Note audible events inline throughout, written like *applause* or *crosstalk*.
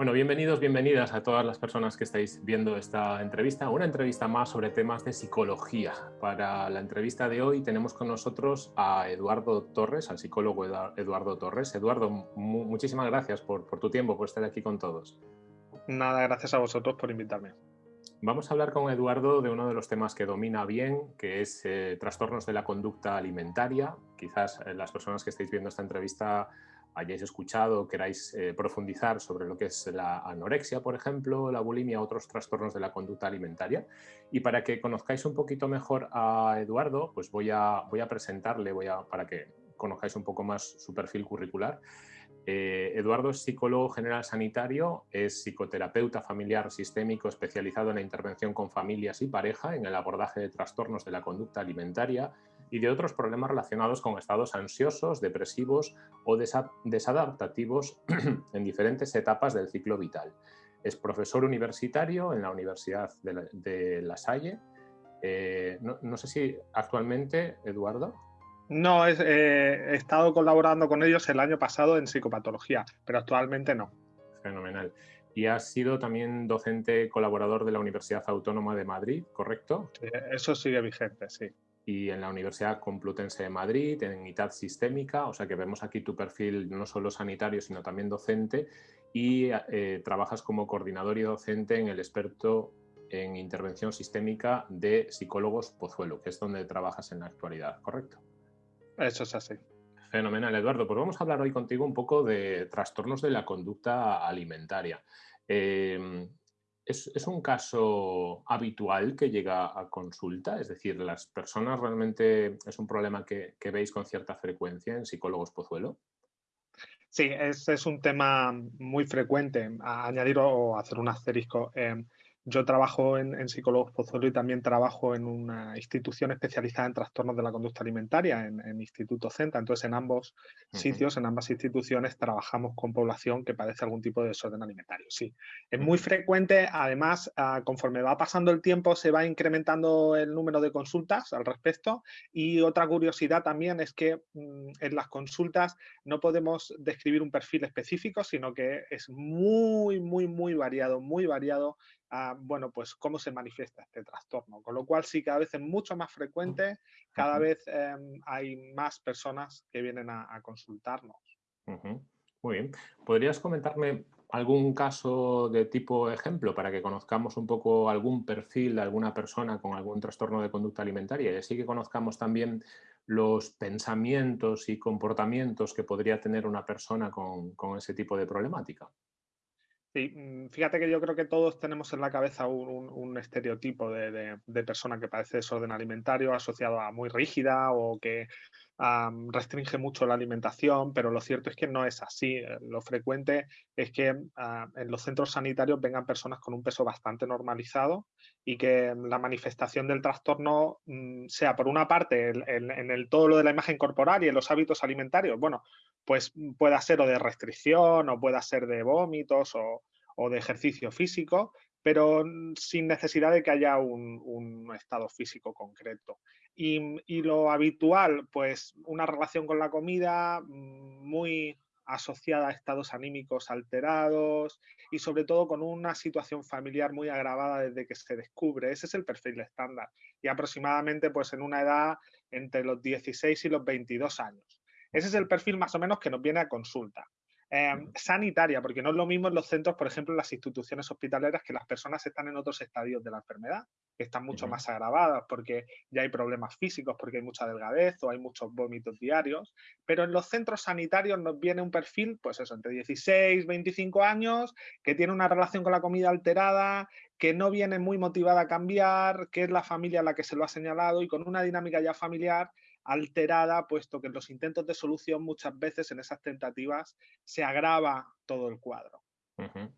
Bueno, bienvenidos, bienvenidas a todas las personas que estáis viendo esta entrevista, una entrevista más sobre temas de psicología. Para la entrevista de hoy tenemos con nosotros a Eduardo Torres, al psicólogo Eduardo Torres. Eduardo, muchísimas gracias por, tu tiempo, por estar aquí con todos. Nada, gracias a vosotros por invitarme. Vamos a hablar con Eduardo de uno de los temas que domina bien, que es eh, trastornos de la conducta alimentaria. Quizás eh, las personas que estáis viendo esta entrevista hayáis escuchado, queráis eh, profundizar sobre lo que es la anorexia, por ejemplo, la bulimia, otros trastornos de la conducta alimentaria. Y para que conozcáis un poquito mejor a Eduardo, pues voy a, voy a presentarle, voy a, para que conozcáis un poco más su perfil curricular. Eh, Eduardo es psicólogo general sanitario, es psicoterapeuta familiar sistémico especializado en la intervención con familias y pareja en el abordaje de trastornos de la conducta alimentaria y de otros problemas relacionados con estados ansiosos, depresivos o desadaptativos *clears throat* en diferentes etapas del ciclo vital. Es profesor universitario en la Universidad de La, Salle. Eh, no, sé si actualmente, Eduardo. No, eh, he estado colaborando con ellos el año pasado en psicopatología, pero actualmente no. Fenomenal. Y has sido también docente colaborador de la Universidad Autónoma de Madrid, ¿correcto? eso sigue vigente, sí y en la Universidad Complutense de Madrid, en ITAD Sistémica, o sea que vemos aquí tu perfil no solo sanitario, sino también docente, y eh, trabajas como coordinador y docente en el experto en intervención sistémica de psicólogos Pozuelo, que es donde trabajas en la actualidad, ¿correcto? Eso es así. Fenomenal, Eduardo. Pues vamos a hablar hoy contigo un poco de trastornos de la conducta alimentaria. Eh, ¿Es, un caso habitual que llega a consulta? Es decir, ¿las personas realmente es un problema que, veis con cierta frecuencia en psicólogos Pozuelo? Sí, es, es un tema muy frecuente. añadir o hacer un asterisco. Em, yo trabajo en, en Psicólogos Pozuelo y también trabajo en una institución especializada en trastornos de la conducta alimentaria, en, Instituto CENTA. Entonces, en ambos sitios, en ambas instituciones, trabajamos con población que padece algún tipo de desorden alimentario. Sí, es muy frecuente. Además, ah, conforme va pasando el tiempo, se va incrementando el número de consultas al respecto. Y otra curiosidad también es que mm, en las consultas no podemos describir un perfil específico, sino que es muy, muy, muy variado, muy variado bueno, pues cómo se manifiesta este trastorno. Con lo cual sí, cada vez es mucho más frecuente, cada vez em, hay más personas que vienen a, consultarnos. Muy bien. ¿Podrías comentarme algún caso de tipo ejemplo para que conozcamos un poco algún perfil de alguna persona con algún trastorno de conducta alimentaria y así que conozcamos también los pensamientos y comportamientos que podría tener una persona con ese tipo de problemática? Sí, mm, fíjate que yo creo que todos tenemos en la cabeza un, estereotipo de, persona que padece desorden alimentario asociado a muy rígida o que restringe mucho la alimentación, pero lo cierto es que no es así. Eh, lo frecuente es que ah, en los centros sanitarios vengan personas con un peso bastante normalizado y que la manifestación del trastorno mm, sea por una parte en el todo lo de la imagen corporal y en los hábitos alimentarios, bueno, pues mm, pueda ser o de restricción o pueda ser de vómitos o, de ejercicio físico, pero sin necesidad de que haya un, estado físico concreto. Y, lo habitual, pues una relación con la comida mm, muy asociada a estados anímicos alterados y sobre todo con una situación familiar muy agravada desde que se descubre. Ese es el perfil estándar y aproximadamente pues en una edad entre los 16 y los 22 años. Ese es el perfil más o menos que nos viene a consulta. Em, sanitaria, porque no es lo mismo en los centros, por ejemplo, en las instituciones hospitalarias, que las personas están en otros estadios de la enfermedad, que están mucho más agravadas porque ya hay problemas físicos, porque hay mucha delgadez o hay muchos vómitos diarios, pero en los centros sanitarios nos viene un perfil, pues eso, entre 16, 25 años, que tiene una relación con la comida alterada, que no viene muy motivada a cambiar, que es la familia la que se lo ha señalado y con una dinámica ya familiar alterada, puesto que en los intentos de solución muchas veces en esas tentativas se agrava todo el cuadro.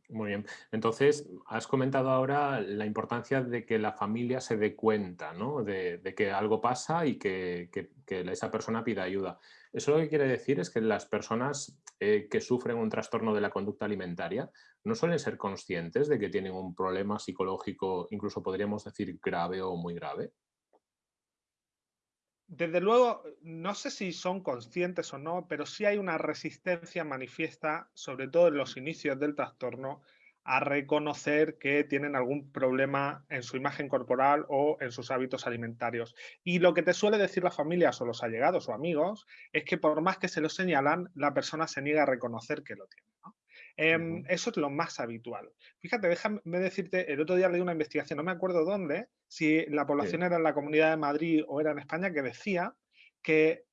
Muy bien. Entonces, has comentado ahora la importancia de que la familia se dé cuenta ¿no? de, que algo pasa y que, esa persona pida ayuda. Eso lo que quiere decir es que las personas eh, que sufren un trastorno de la conducta alimentaria no suelen ser conscientes de que tienen un problema psicológico, incluso podríamos decir grave o muy grave. Desde luego, no sé si son conscientes o no, pero sí hay una resistencia manifiesta, sobre todo en los inicios del trastorno, a reconocer que tienen algún problema en su imagen corporal o en sus hábitos alimentarios. Y lo que te suele decir las familias o los allegados o amigos es que por más que se lo señalan, la persona se niega a reconocer que lo tiene. Em, eso es lo más habitual. Fíjate, déjame decirte, el otro día leí una investigación, no me acuerdo dónde, si la población era en la Comunidad de Madrid o era en España, que decía que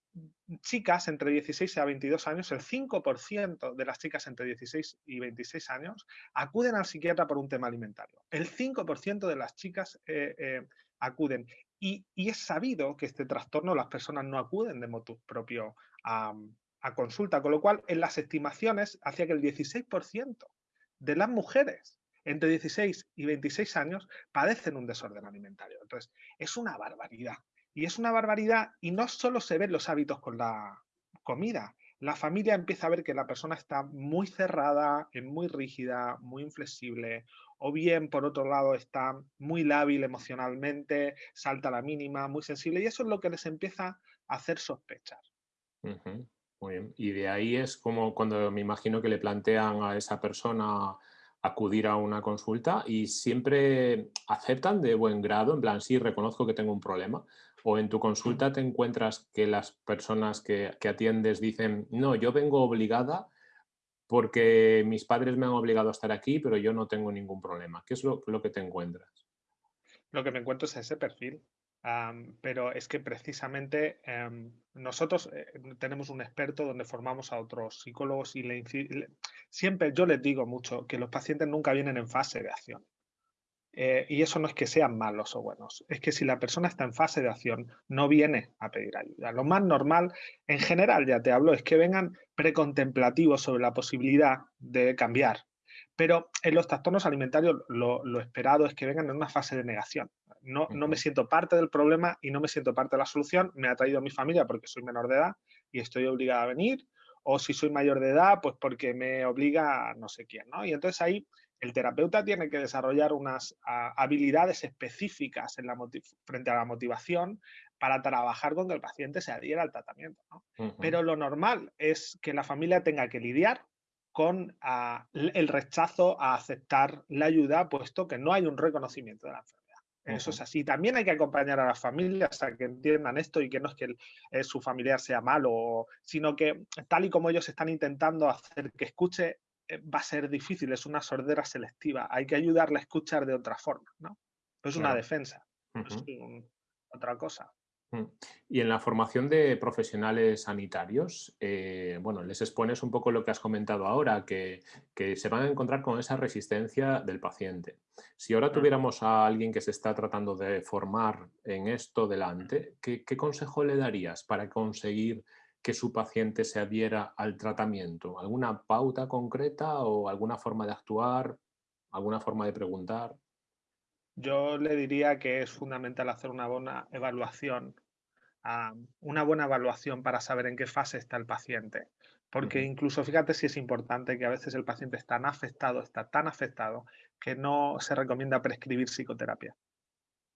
chicas entre 16 a 22 años, el 5% de las chicas entre 16 y 26 años acuden al psiquiatra por un tema alimentario. El 5% de las chicas eh, eh, acuden. Y, es sabido que este trastorno las personas no acuden de motu propio a, a consulta, con lo cual en las estimaciones hacía que el 16% de las mujeres entre 16 y 26 años padecen un desorden alimentario. Entonces, es una barbaridad. Y es una barbaridad y no solo se ven los hábitos con la comida, la familia empieza a ver que la persona está muy cerrada, es muy rígida, muy inflexible, o bien, por otro lado, está muy lábil emocionalmente, salta a la mínima, muy sensible, y eso es lo que les empieza a hacer sospechar. Muy bien. Y de ahí es como cuando me imagino que le plantean a esa persona acudir a una consulta y siempre aceptan de buen grado, en plan, sí, reconozco que tengo un problema, o en tu consulta te encuentras que las personas que, atiendes dicen, no, yo vengo obligada porque mis padres me han obligado a estar aquí, pero yo no tengo ningún problema. ¿Qué es lo, que te encuentras? Lo que me encuentro es ese perfil. Pero es que precisamente em, nosotros eh, tenemos un experto donde formamos a otros psicólogos y le, siempre yo les digo mucho que los pacientes nunca vienen en fase de acción. Eh, y eso no es que sean malos o buenos, es que si la persona está en fase de acción, no viene a pedir ayuda. Lo más normal, en general ya te hablo, es que vengan precontemplativos sobre la posibilidad de cambiar. Pero en los trastornos alimentarios lo, esperado es que vengan en una fase de negación. No, no, me siento parte del problema y no me siento parte de la solución. Me ha traído mi familia porque soy menor de edad y estoy obligada a venir. O si soy mayor de edad, pues porque me obliga a no sé quién. ¿no? Y entonces ahí el terapeuta tiene que desarrollar unas habilidades específicas en la frente a la motivación para trabajar con que el paciente se adhiera al tratamiento. Pero lo normal es que la familia tenga que lidiar con el rechazo a aceptar la ayuda, puesto que no hay un reconocimiento de la enfermedad. Eso es así. También hay que acompañar a las familias a que entiendan esto y que no es que eh, su familiar sea malo, sino que tal y como ellos están intentando hacer que escuche, eh, va a ser difícil, es una sordera selectiva. Hay que ayudarle a escuchar de otra forma, ¿no? es una defensa, es otra cosa. Mm. Y en la formación de profesionales sanitarios, eh, bueno, les expones un poco lo que has comentado ahora, que, se van a encontrar con esa resistencia del paciente. Si ahora tuviéramos a alguien que se está tratando de formar en esto delante, ¿qué, qué consejo le darías para conseguir que su paciente se adhiera al tratamiento? ¿Alguna pauta concreta o alguna forma de actuar? ¿Alguna forma de preguntar? Yo le diría que es fundamental hacer una buena evaluación, ah, una buena evaluación para saber en qué fase está el paciente. Porque incluso fíjate si es importante que a veces el paciente está tan afectado, está tan afectado, que no se recomienda prescribir psicoterapia.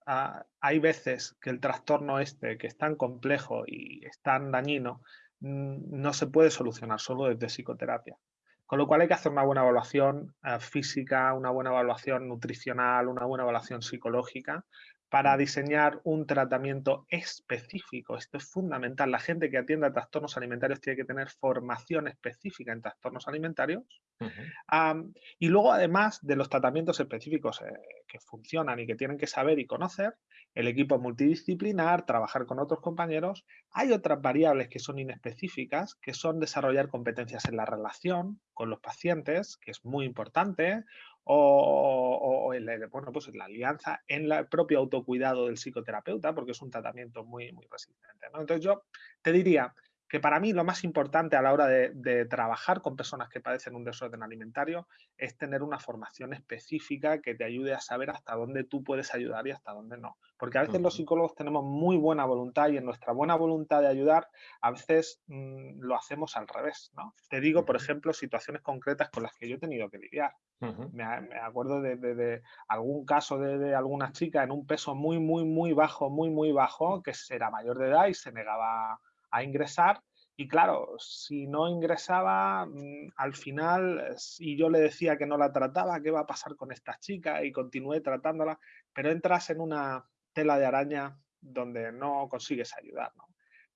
Ah, hay veces que el trastorno este, que es tan complejo y es tan dañino, no se puede solucionar solo desde psicoterapia. Con lo cual hay que hacer una buena evaluación eh, física, una buena evaluación nutricional, una buena evaluación psicológica para diseñar un tratamiento específico. Esto es fundamental. La gente que atiende a trastornos alimentarios tiene que tener formación específica en trastornos alimentarios. y luego, además de los tratamientos específicos eh, que funcionan y que tienen que saber y conocer, el equipo multidisciplinar, trabajar con otros compañeros, hay otras variables que son inespecíficas, que son desarrollar competencias en la relación con los pacientes, que es muy importante, o, la, bueno, pues la alianza, en el propio autocuidado del psicoterapeuta, porque es un tratamiento muy, muy resistente. Entonces yo te diría que para mí lo más importante a la hora de, trabajar con personas que padecen un desorden alimentario es tener una formación específica que te ayude a saber hasta dónde tú puedes ayudar y hasta dónde no. Porque a veces los psicólogos tenemos muy buena voluntad y en nuestra buena voluntad de ayudar a veces mm, lo hacemos al revés. ¿no? Te digo, por ejemplo, situaciones concretas con las que yo he tenido que lidiar. me, acuerdo de, algún caso de, alguna chica en un peso muy, muy, muy bajo, muy, muy bajo, que era mayor de edad y se negaba a ingresar. Y claro, si no ingresaba, mm, al final, si yo le decía que no la trataba, ¿qué va a pasar con esta chica? Y continué tratándola, pero entras en una tela de araña donde no consigues ayudar.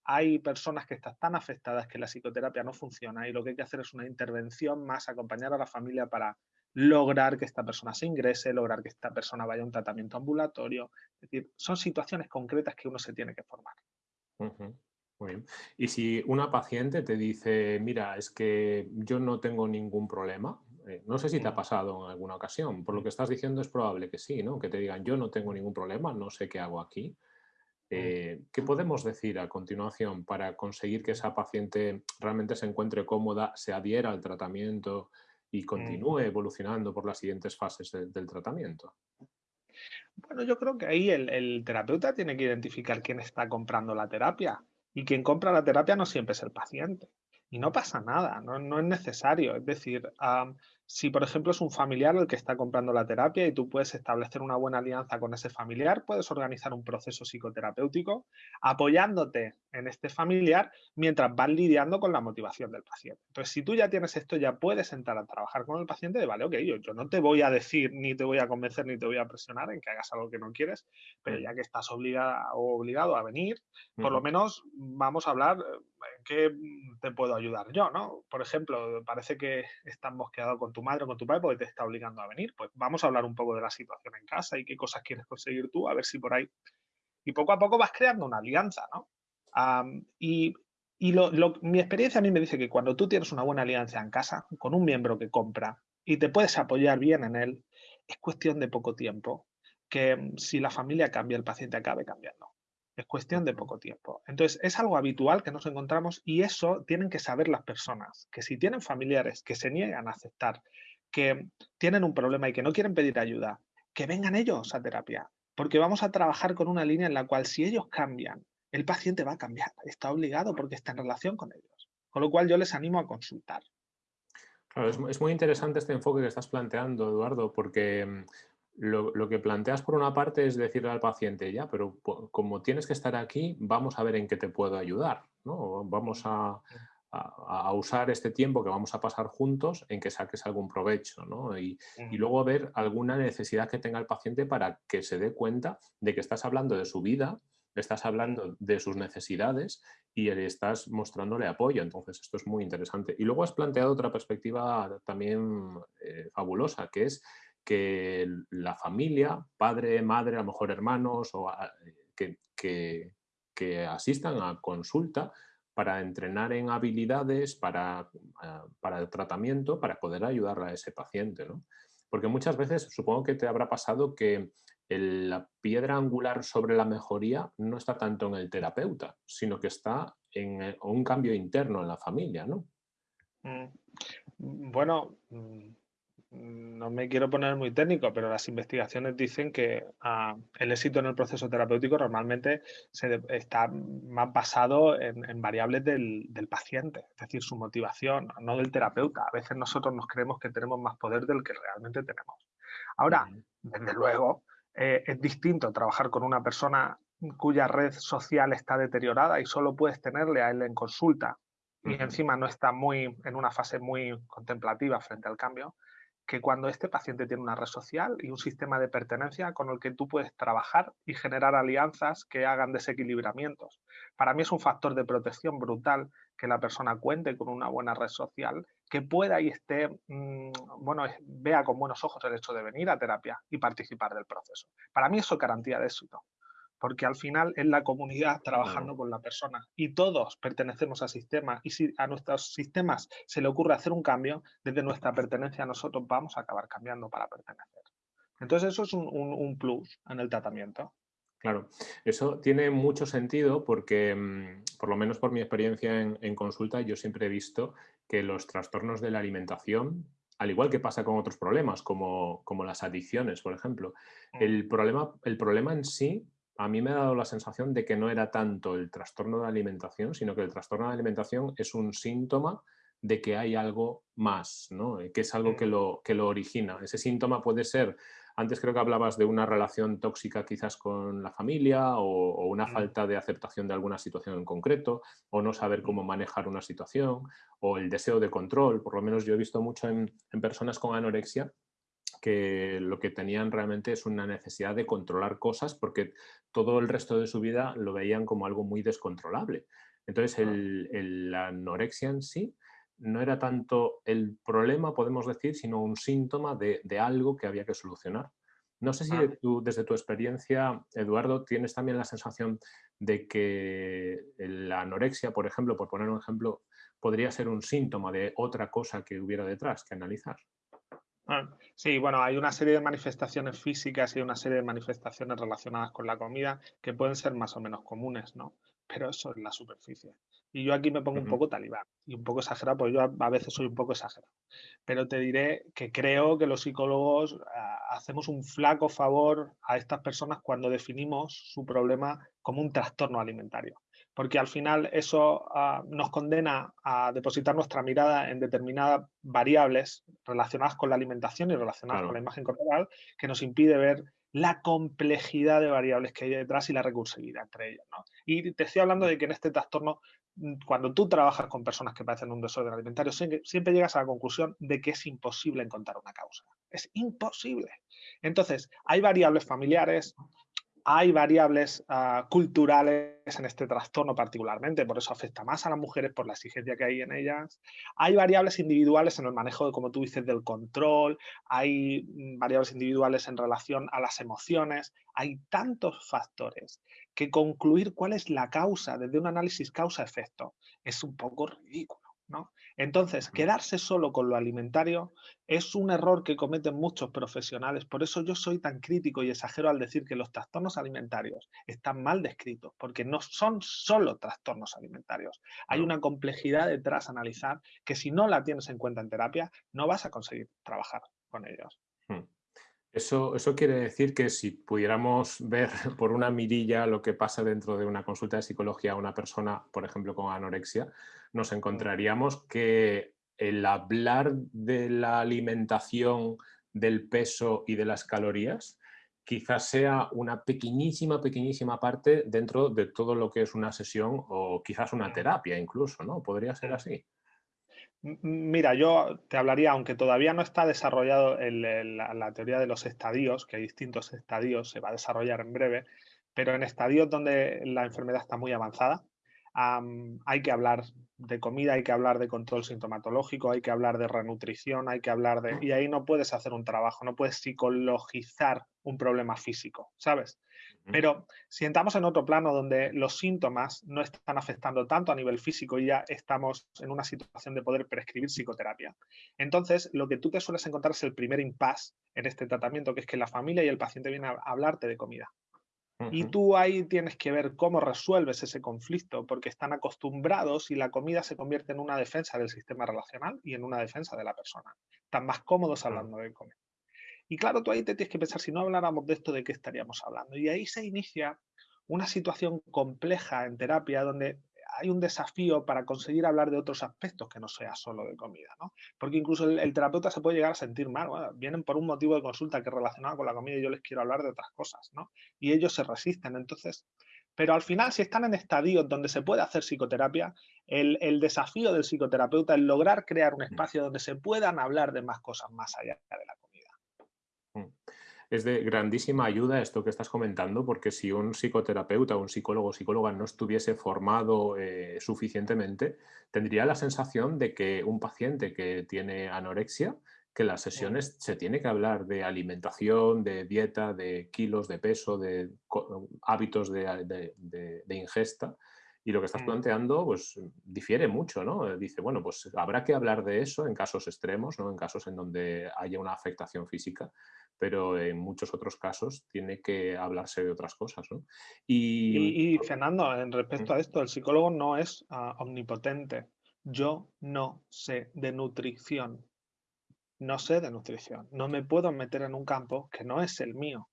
Hay personas que están tan afectadas que la psicoterapia no funciona y lo que hay que hacer es una intervención más, acompañar a la familia para lograr que esta persona se ingrese, lograr que esta persona vaya a un tratamiento ambulatorio. Es decir, son situaciones concretas que uno se tiene que formar. Muy bien. Y si una paciente te dice, mira, es que yo no tengo ningún problema, eh, no sé si te ha pasado en alguna ocasión, por lo que estás diciendo es probable que sí, ¿no? Que te digan, yo no tengo ningún problema, no sé qué hago aquí. Mm. Eh, ¿Qué podemos decir a continuación para conseguir que esa paciente realmente se encuentre cómoda, se adhiera al tratamiento y mm. continúe evolucionando por las siguientes fases del tratamiento? Bueno, yo creo que ahí el, terapeuta tiene que identificar quién está comprando la terapia. Y quien compra la terapia no siempre es el paciente. Y no pasa nada, no, es necesario. Es decir, si, por ejemplo, es un familiar el que está comprando la terapia y tú puedes establecer una buena alianza con ese familiar, puedes organizar un proceso psicoterapéutico apoyándote en este familiar mientras vas lidiando con la motivación del paciente. Entonces, si tú ya tienes esto, ya puedes entrar a trabajar con el paciente de, vale, ok, yo, yo no te voy a decir, ni te voy a convencer, ni te voy a presionar en que hagas algo que no quieres, pero ya que estás obligada o obligado a venir, por lo menos vamos a hablar en qué te puedo ayudar yo, ¿no? Por ejemplo, parece que estás mosqueado con tu madre o con tu padre porque te está obligando a venir. Pues vamos a hablar un poco de la situación en casa y qué cosas quieres conseguir tú, a ver si por ahí. Y poco a poco vas creando una alianza, ¿no? y, mi experiencia a mí me dice que cuando tú tienes una buena alianza en casa con un miembro que compra y te puedes apoyar bien en él, es cuestión de poco tiempo que mm, si la familia cambia, el paciente acabe cambiando. Es cuestión de poco tiempo. Entonces, es algo habitual que nos encontramos y eso tienen que saber las personas, que si tienen familiares que se niegan a aceptar, que tienen un problema y que no quieren pedir ayuda, que vengan ellos a terapia, porque vamos a trabajar con una línea en la cual si ellos cambian, el paciente va a cambiar, está obligado porque está en relación con ellos. Con lo cual yo les animo a consultar. Claro, es, muy interesante este enfoque que estás planteando, Eduardo, porque mm, lo, que planteas por una parte es decirle al paciente, ya, pero como tienes que estar aquí, vamos a ver en qué te puedo ayudar, ¿no? Vamos a, usar este tiempo que vamos a pasar juntos en que saques algún provecho, ¿no? Y, y, luego ver alguna necesidad que tenga el paciente para que se dé cuenta de que estás hablando de su vida, estás hablando de sus necesidades y le estás mostrándole apoyo. Entonces, esto es muy interesante. Y luego has planteado otra perspectiva también eh, fabulosa, que es que la familia, padre, madre, a lo mejor hermanos, o que, asistan a consulta para entrenar en habilidades, para, ah, para el tratamiento, para poder ayudar a ese paciente. ¿no? Porque muchas veces supongo que te habrá pasado que la piedra angular sobre la mejoría no está tanto en el terapeuta, sino que está en eh, un cambio interno en la familia, ¿no? Mm, bueno, mm, no me quiero poner muy técnico, pero las investigaciones dicen que ah, el éxito en el proceso terapéutico normalmente se está más basado en, variables del, paciente, es decir, su motivación, no del terapeuta. A veces nosotros nos creemos que tenemos más poder del que realmente tenemos. Ahora, desde luego, eh, es distinto trabajar con una persona cuya red social está deteriorada y solo puedes tenerle a él en consulta y encima no está muy en una fase muy contemplativa frente al cambio, que cuando este paciente tiene una red social y un sistema de pertenencia con el que tú puedes trabajar y generar alianzas que hagan desequilibramientos. Para mí es un factor de protección brutal que la persona cuente con una buena red social, que pueda y esté, mm, bueno, vea con buenos ojos el hecho de venir a terapia y participar del proceso. Para mí eso es garantía de éxito porque al final es la comunidad trabajando con la persona y todos pertenecemos al sistema y si a nuestros sistemas se le ocurre hacer un cambio, desde nuestra pertenencia a nosotros vamos a acabar cambiando para pertenecer. Entonces eso es un, plus en el tratamiento. Claro, eso tiene mucho sentido porque, mm, por lo menos por mi experiencia en, consulta, yo siempre he visto que los trastornos de la alimentación, al igual que pasa con otros problemas, como, como las adicciones, por ejemplo, mm. el problema, el problema en sí, a mí me ha dado la sensación de que no era tanto el trastorno de alimentación, sino que el trastorno de alimentación es un síntoma de que hay algo más, ¿no? que es algo que mm. lo, que lo origina. Ese síntoma puede ser antes creo que hablabas de una relación tóxica quizás con la familia o, una falta de aceptación de alguna situación en concreto o no saber cómo manejar una situación o el deseo de control. Por lo menos yo he visto mucho en, personas con anorexia que lo que tenían realmente es una necesidad de controlar cosas porque todo el resto de su vida lo veían como algo muy descontrolable. Entonces el, la anorexia en sí no era tanto el problema, podemos decir, sino un síntoma de, algo que había que solucionar. No sé si tú, desde tu experiencia, Eduardo, tienes también la sensación de que la anorexia, por ejemplo, por poner un ejemplo, podría ser un síntoma de otra cosa que hubiera detrás que analizar. Ah, sí, bueno, hay una serie de manifestaciones físicas y una serie de manifestaciones relacionadas con la comida que pueden ser más o menos comunes, ¿no? Pero eso es la superficie. Y yo aquí me pongo un poco talibán y un poco exagerado, porque yo a, veces soy un poco exagerado. Pero te diré que creo que los psicólogos ah, hacemos un flaco favor a estas personas cuando definimos su problema como un trastorno alimentario. Porque al final eso ah, nos condena a depositar nuestra mirada en determinadas variables relacionadas con la alimentación y relacionadas con la imagen corporal que nos impide ver la complejidad de variables que hay detrás y la recursividad entre ellas. Y te estoy hablando de que en este trastorno Mm, cuando tú trabajas con personas que padecen un desorden alimentario, siempre llegas a la conclusión de que es imposible encontrar una causa. Es imposible. Entonces, hay variables familiares, hay variables ah, culturales en este trastorno particularmente, por eso afecta más a las mujeres por la exigencia que hay en ellas. Hay variables individuales en el manejo, de, como tú dices, del control, hay mm, variables individuales en relación a las emociones, hay tantos factores que concluir cuál es la causa desde un análisis causa-efecto es un poco ridículo. Entonces, quedarse solo con lo alimentario es un error que cometen muchos profesionales. Por eso yo soy tan crítico y exagero al decir que los trastornos alimentarios están mal descritos, porque no son solo trastornos alimentarios. Hay una complejidad detrás a analizar que si no la tienes en cuenta en terapia, no vas a conseguir trabajar con ellos. Eso, eso, quiere decir que si pudiéramos ver *laughs* por una mirilla lo que pasa dentro de una consulta de psicología a una persona, por ejemplo, con anorexia, nos encontraríamos que el hablar de la alimentación, del peso y de las calorías quizás sea una pequeñísima, pequeñísima parte dentro de todo lo que es una sesión o quizás una terapia incluso, ¿no? ¿Podría ser así? Mira, yo te hablaría, aunque todavía no está desarrollado la, teoría de los estadios, que hay distintos estadios, se va a desarrollar en breve, pero en estadios donde la enfermedad está muy avanzada, hay que hablar de comida, hay que hablar de control sintomatológico, hay que hablar de renutrición, hay que hablar de... Y ahí no puedes hacer un trabajo, no puedes psicologizar un problema físico, ¿sabes? Pero si entramos en otro plano donde los síntomas no están afectando tanto a nivel físico y ya estamos en una situación de poder prescribir psicoterapia, entonces lo que tú te sueles encontrar es el primer impasse en este tratamiento, que es que la familia y el paciente vienen a hablarte de comida. Y tú ahí tienes que ver cómo resuelves ese conflicto, porque están acostumbrados y la comida se convierte en una defensa del sistema relacional y en una defensa de la persona. Están más cómodos hablando de comida. Y claro, tú ahí te tienes que pensar, si no habláramos de esto, ¿de qué estaríamos hablando? Y ahí se inicia una situación compleja en terapia donde hay un desafío para conseguir hablar de otros aspectos que no sea solo de comida, ¿no? Porque incluso el, terapeuta se puede llegar a sentir mal, vienen por un motivo de consulta que es relacionado con la comida y yo les quiero hablar de otras cosas, ¿no? Y ellos se resisten, entonces... Pero al final, si están en estadios donde se puede hacer psicoterapia, el, el desafío del psicoterapeuta es lograr crear un espacio donde se puedan hablar de más cosas más allá de la comida. Es de grandísima ayuda esto que estás comentando, porque si un psicoterapeuta un psicólogo o psicóloga no estuviese formado eh, suficientemente, tendría la sensación de que un paciente que tiene anorexia, que las sesiones se tiene que hablar de alimentación, de dieta, de kilos, de peso, de hábitos de, ingesta, y lo que estás mm. planteando, pues, difiere mucho, ¿no? Dice, bueno, pues habrá que hablar de eso en casos extremos, ¿no? En casos en donde haya una afectación física, pero en muchos otros casos tiene que hablarse de otras cosas. Y, Fernando, en respecto a esto, el psicólogo no es ah, omnipotente. Yo no sé de nutrición. No sé de nutrición. No me puedo meter en un campo que no es el mío.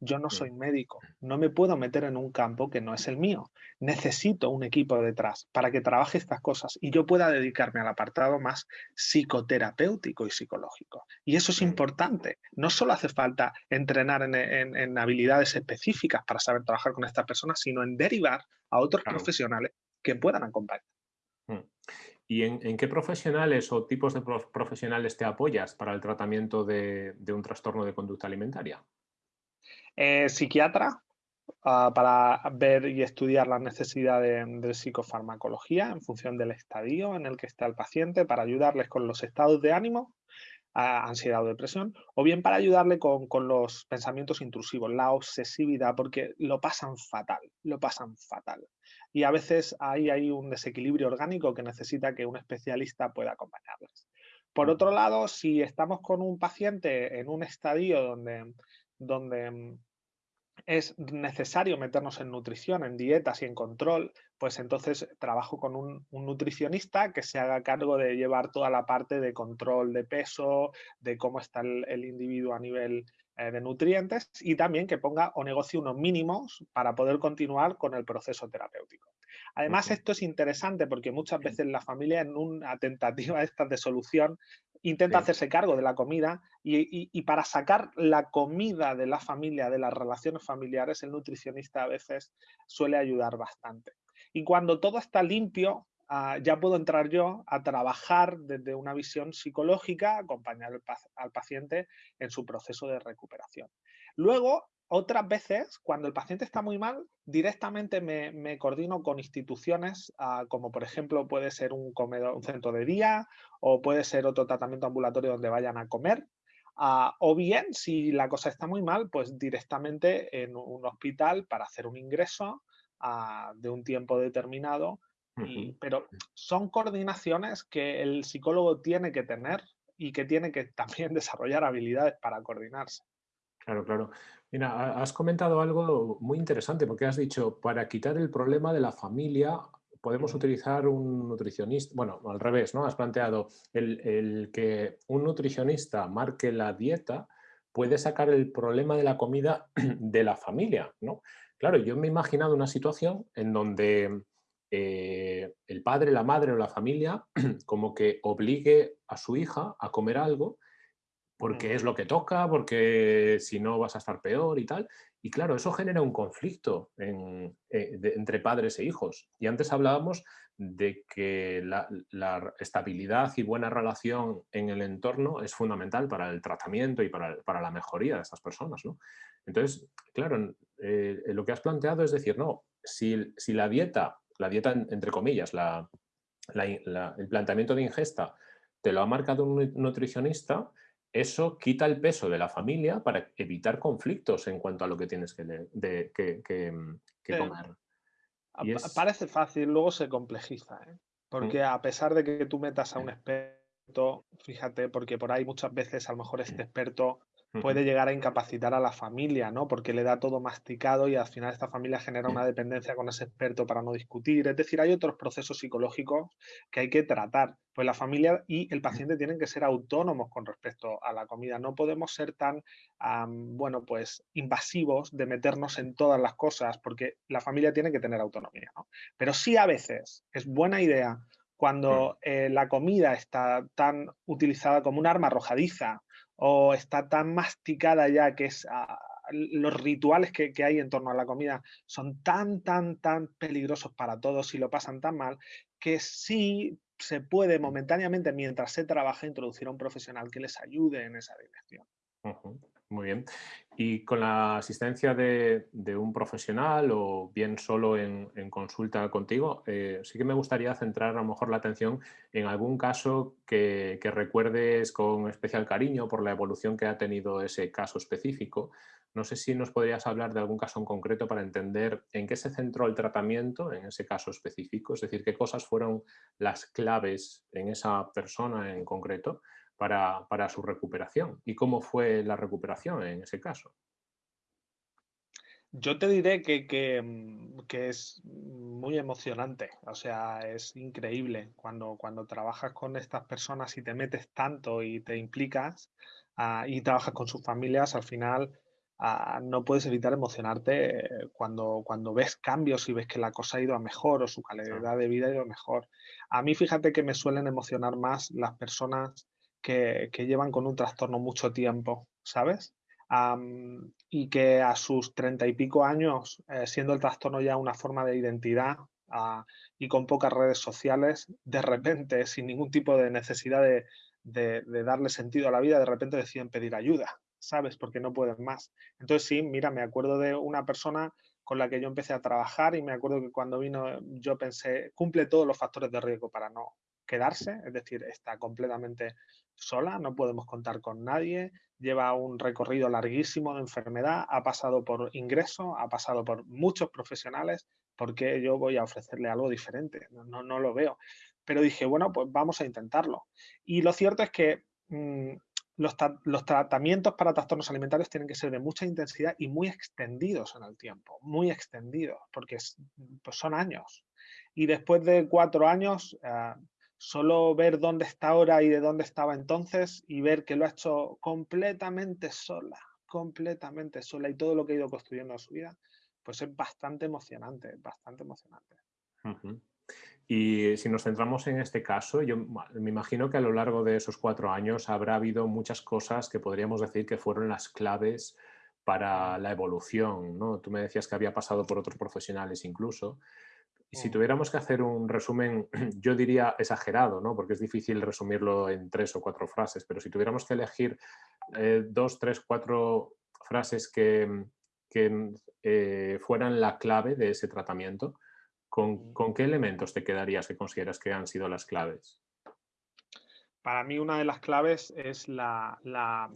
Yo no soy médico, no me puedo meter en un campo que no es el mío. Necesito un equipo detrás para que trabaje estas cosas y yo pueda dedicarme al apartado más psicoterapéutico y psicológico. Y eso es importante. No solo hace falta entrenar en, habilidades específicas para saber trabajar con estas personas, sino en derivar a otros profesionales que puedan acompañar. Mm. ¿Y en, qué profesionales o tipos de profesionales te apoyas para el tratamiento de un trastorno de conducta alimentaria? Eh, psiquiatra ah, para ver y estudiar las necesidades de, psicofarmacología en función del estadio en el que está el paciente, para ayudarles con los estados de ánimo, ansiedad o depresión, o bien para ayudarle con, los pensamientos intrusivos, la obsesividad, porque lo pasan fatal, lo pasan fatal. Y a veces ahí hay un desequilibrio orgánico que necesita que un especialista pueda acompañarles. Por otro lado, si estamos con un paciente en un estadio donde, donde es necesario meternos en nutrición, en dietas y en control, pues entonces trabajo con un, nutricionista que se haga cargo de llevar toda la parte de control de peso, de cómo está el, individuo a nivel eh, de nutrientes y también que ponga o negocie unos mínimos para poder continuar con el proceso terapéutico. Además, esto es interesante porque muchas veces la familia en una tentativa esta de solución intenta hacerse cargo de la comida y, para sacar la comida de la familia, de las relaciones familiares, el nutricionista a veces suele ayudar bastante. Y cuando todo está limpio, ah, ya puedo entrar yo a trabajar desde una visión psicológica, acompañar al paciente en su proceso de recuperación. Luego, otras veces, cuando el paciente está muy mal, directamente me, coordino con instituciones, ah, como por ejemplo puede ser un, comedor, un centro de día o puede ser otro tratamiento ambulatorio donde vayan a comer. Ah, o bien, si la cosa está muy mal, pues directamente en un hospital para hacer un ingreso ah, de un tiempo determinado. pero son coordinaciones que el psicólogo tiene que tener y que tiene que también *laughs* desarrollar habilidades para coordinarse. Claro, claro. Mira, has comentado algo muy interesante porque has dicho, para quitar el problema de la familia podemos utilizar un nutricionista, bueno, al revés, ¿no? Has planteado el, que un nutricionista marque la dieta puede sacar el problema de la comida *clears throat* de la familia, ¿no? Claro, yo me he imaginado una situación en donde eh, el padre, la madre o la familia *clears throat* como que obligue a su hija a comer algo porque es lo que toca, porque si no vas a estar peor y tal. Y claro, eso genera un conflicto eh, entre padres e hijos. Y antes hablábamos de que la, estabilidad y buena relación en el entorno es fundamental para el tratamiento y para, la mejoría de estas personas. Entonces, claro, eh, lo que has planteado es decir, no, si, si la dieta, la dieta entre comillas, el planteamiento de ingesta, te lo ha marcado un nutricionista, eso quita el peso de la familia para evitar conflictos en cuanto a lo que tienes que, mm, comer. Parece fácil, luego se complejiza, ¿eh? mm. porque a pesar de que tú metas a un experto, fíjate, porque por ahí muchas veces a lo mejor este experto puede llegar a incapacitar a la familia, ¿no? Porque le da todo masticado y al final esta familia genera una dependencia con ese experto para no discutir. Es decir, hay otros procesos psicológicos que hay que tratar. Pues la familia y el paciente tienen que ser autónomos con respecto a la comida. No podemos ser tan, bueno, pues invasivos de meternos en todas las cosas porque la familia tiene que tener autonomía, ¿no? Pero sí a veces es buena idea cuando eh, la comida está tan utilizada como un arma arrojadiza o está tan masticada ya que ah, los rituales que, hay en torno a la comida son tan, tan, tan peligrosos para todos y lo pasan tan mal que sí se puede momentáneamente, mientras se trabaja, introducir a un profesional que les ayude en esa dirección. Muy bien. Y con la asistencia de, un profesional o bien solo en, consulta contigo, eh, sí que me gustaría centrar a lo mejor la atención en algún caso que, recuerdes con especial cariño por la evolución que ha tenido ese caso específico. No sé si nos podrías hablar de algún caso en concreto para entender en qué se centró el tratamiento en ese caso específico, es decir, qué cosas fueron las claves en esa persona en concreto para, para su recuperación. ¿Y cómo fue la recuperación en ese caso? Yo te diré que, mm, que, es muy emocionante, o sea, es increíble cuando, cuando trabajas con estas personas y te metes tanto y te implicas ah, y trabajas con sus familias, al final ah, no puedes evitar emocionarte cuando, cuando ves cambios y ves que la cosa ha ido a mejor o su calidad de vida ha ido a mejor. A mí fíjate que me suelen emocionar más las personas que, llevan con un trastorno mucho tiempo, ¿sabes? y que a sus treinta y pico años, eh, siendo el trastorno ya una forma de identidad ah, y con pocas redes sociales, de repente, sin ningún tipo de necesidad de, de, darle sentido a la vida, de repente deciden pedir ayuda, ¿sabes? Porque no pueden más. Entonces sí, mira, me acuerdo de una persona con la que yo empecé a trabajar y me acuerdo que cuando vino yo pensé, cumple todos los factores de riesgo para no quedarse, es decir, está completamente sola, no podemos contar con nadie, lleva un recorrido larguísimo de enfermedad, ha pasado por ingreso, ha pasado por muchos profesionales, porque yo voy a ofrecerle algo diferente? No, no, lo veo. Pero dije, bueno, pues vamos a intentarlo. Y lo cierto es que mm, los, los, tratamientos para trastornos alimentarios tienen que ser de mucha intensidad y muy extendidos en el tiempo, muy extendidos, porque pues son años. Y después de cuatro años, ah, solo ver dónde está ahora y de dónde estaba entonces y ver que lo ha hecho completamente sola, completamente sola y todo lo que ha ido construyendo en su vida, pues es bastante emocionante, bastante emocionante. Y si nos centramos en este caso, yo me imagino que a lo largo de esos cuatro años habrá habido muchas cosas que podríamos decir que fueron las claves para la evolución, ¿no? Tú me decías que había pasado por otros profesionales incluso, si mm. tuviéramos que hacer un resumen, *clears throat* yo diría exagerado, ¿no? porque es difícil resumirlo en tres o cuatro frases, pero si tuviéramos que elegir eh, dos, tres, cuatro frases que, que eh, fueran la clave de ese tratamiento, ¿con, ¿con, qué elementos te quedarías que consideras que han sido las claves? Para mí una de las claves es la, la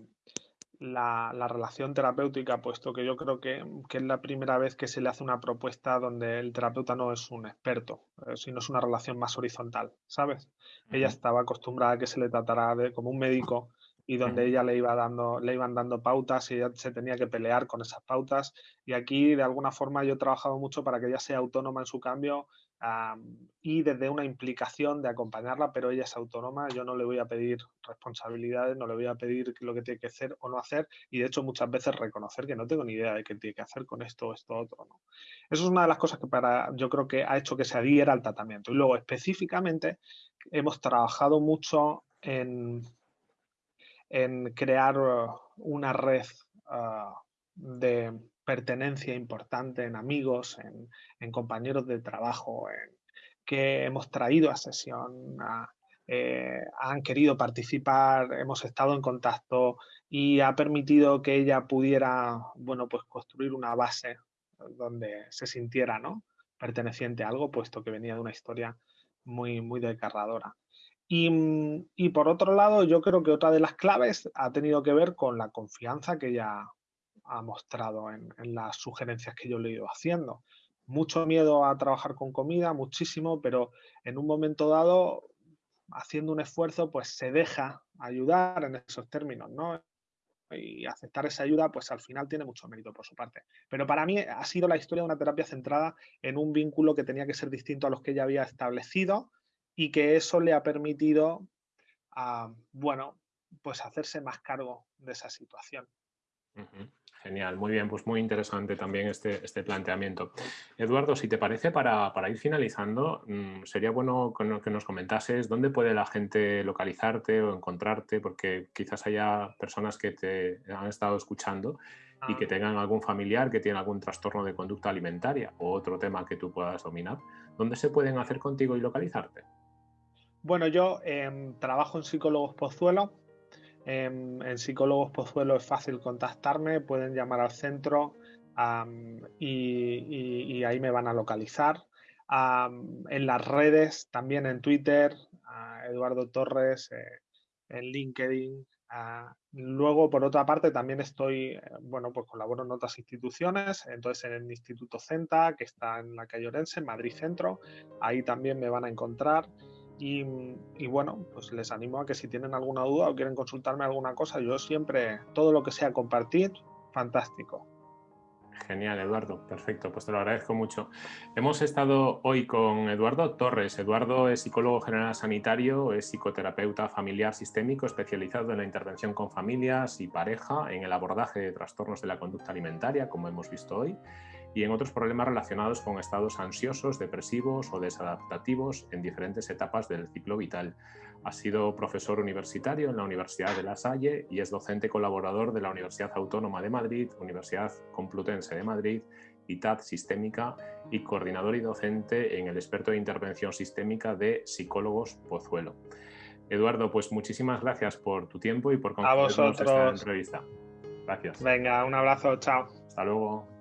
la, relación terapéutica, puesto que yo creo que, es la primera vez que se le hace una propuesta donde el terapeuta no es un experto, eh, sino es una relación más horizontal, ¿sabes? Ella estaba acostumbrada a que se le tratara de, como un médico y donde ella le, iba dando, le iban dando pautas y ella se tenía que pelear con esas pautas. Y aquí, de alguna forma, yo he trabajado mucho para que ella sea autónoma en su cambio y desde una implicación de acompañarla, pero ella es autónoma, yo no le voy a pedir responsabilidades, no le voy a pedir lo que tiene que hacer o no hacer, y de hecho muchas veces reconocer que no tengo ni idea de qué tiene que hacer con esto esto otro. ¿no? Eso es una de las cosas que para, yo creo que ha hecho que se adhiera al tratamiento. Y luego específicamente hemos trabajado mucho en, en crear una red ah, de pertenencia importante en amigos, en, compañeros de trabajo, que hemos traído a sesión, eh, han querido participar, hemos estado en contacto y ha permitido que ella pudiera, bueno, pues construir una base donde se sintiera, ¿no? perteneciente a algo, puesto que venía de una historia muy, muy desgarradora. Y, y, por otro lado, yo creo que otra de las claves ha tenido que ver con la confianza que ella ha mostrado en, las sugerencias que yo le he ido haciendo. Mucho miedo a trabajar con comida, muchísimo, pero en un momento dado, haciendo un esfuerzo, pues se deja ayudar en esos términos, ¿no? y aceptar esa ayuda, pues al final tiene mucho mérito por su parte. Pero para mí ha sido la historia de una terapia centrada en un vínculo que tenía que ser distinto a los que ella había establecido y que eso le ha permitido, ah, bueno, pues hacerse más cargo de esa situación. Genial, muy bien, pues muy interesante también este, este planteamiento. Eduardo, si te parece, para, ir finalizando, mm, sería bueno que nos comentases dónde puede la gente localizarte o encontrarte, porque quizás haya personas que te han estado escuchando y que ah. tengan algún familiar que tiene algún trastorno de conducta alimentaria o otro tema que tú puedas dominar. ¿Dónde se pueden hacer contigo y localizarte? Bueno, yo em, trabajo en Psicólogos Pozuelo, en, Psicólogos Pozuelo es fácil contactarme, pueden llamar al centro y, ahí me van a localizar. en las redes, también en Twitter, Eduardo Torres, eh, en LinkedIn. luego, por otra parte, también estoy, eh, bueno, pues colaboro en otras instituciones, entonces en el Instituto CENTA, que está en la calle Orense, en Madrid Centro, ahí también me van a encontrar. Y, bueno, pues les animo a que si tienen alguna duda o quieren consultarme alguna cosa, yo siempre, todo lo que sea compartir, fantástico. Genial, Eduardo. Perfecto, pues te lo agradezco mucho. Hemos estado hoy con Eduardo Torres. Eduardo es psicólogo general sanitario, es psicoterapeuta familiar sistémico especializado en la intervención con familias y pareja, en el abordaje de trastornos de la conducta alimentaria, como hemos visto hoy, y en otros problemas relacionados con estados ansiosos, depresivos o desadaptativos en diferentes etapas del ciclo vital. Ha sido profesor universitario en la Universidad de La Salle y es docente colaborador de la Universidad Autónoma de Madrid, Universidad Complutense de Madrid, ITAD Sistémica y coordinador y docente en el experto de intervención sistémica de Psicólogos Pozuelo. Eduardo, pues muchísimas gracias por tu tiempo y por concedernos esta entrevista. Gracias. Venga, un abrazo, chao. Hasta luego.